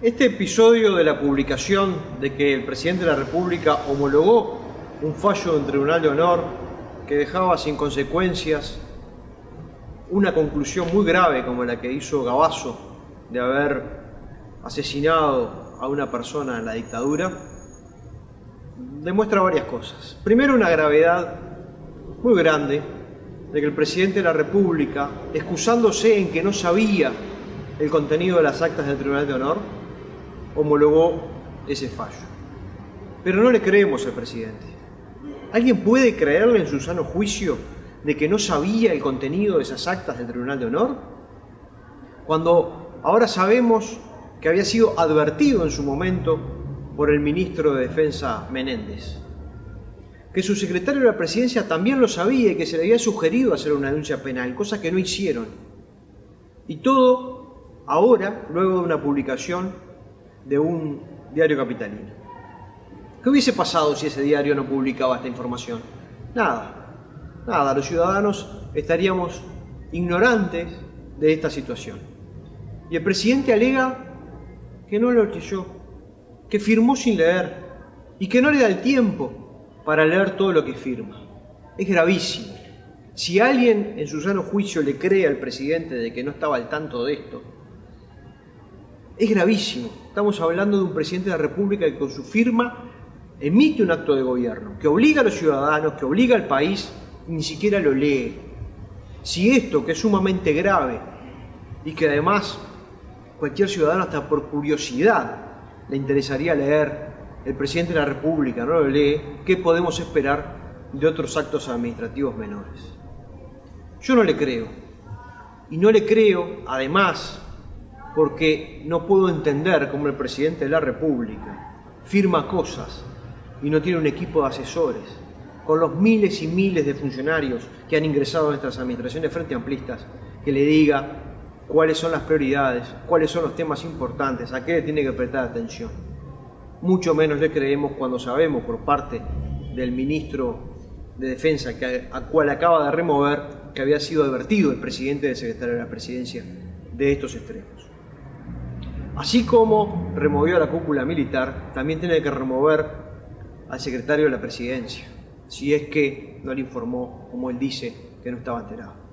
Este episodio de la publicación de que el presidente de la República homologó un fallo de un tribunal de honor que dejaba sin consecuencias una conclusión muy grave como la que hizo Gabazo de haber asesinado a una persona en la dictadura, demuestra varias cosas. Primero, una gravedad muy grande de que el presidente de la República, excusándose en que no sabía el contenido de las actas del Tribunal de Honor, homologó ese fallo. Pero no le creemos al presidente. ¿Alguien puede creerle en su sano juicio de que no sabía el contenido de esas actas del Tribunal de Honor? Cuando ahora sabemos que había sido advertido en su momento por el ministro de Defensa Menéndez. Que su secretario de la presidencia también lo sabía y que se le había sugerido hacer una denuncia penal, cosa que no hicieron. Y todo ahora, luego de una publicación de un diario capitalino. ¿Qué hubiese pasado si ese diario no publicaba esta información? Nada, nada, los ciudadanos estaríamos ignorantes de esta situación. Y el presidente alega que no lo leyó, que firmó sin leer y que no le da el tiempo para leer todo lo que firma. Es gravísimo. Si alguien en su sano juicio le cree al presidente de que no estaba al tanto de esto, es gravísimo. Estamos hablando de un presidente de la República que con su firma emite un acto de gobierno, que obliga a los ciudadanos, que obliga al país, ni siquiera lo lee. Si esto, que es sumamente grave y que además cualquier ciudadano hasta por curiosidad le interesaría leer, el presidente de la República no lo lee, ¿qué podemos esperar de otros actos administrativos menores? Yo no le creo. Y no le creo, además, porque no puedo entender cómo el presidente de la República firma cosas y no tiene un equipo de asesores, con los miles y miles de funcionarios que han ingresado a nuestras administraciones frente amplistas, que le diga cuáles son las prioridades, cuáles son los temas importantes, a qué le tiene que prestar atención. Mucho menos le creemos cuando sabemos por parte del ministro de Defensa, a cual acaba de remover, que había sido advertido el presidente del secretario de la Presidencia de estos extremos. Así como removió a la cúpula militar, también tiene que remover al secretario de la presidencia, si es que no le informó, como él dice, que no estaba enterado.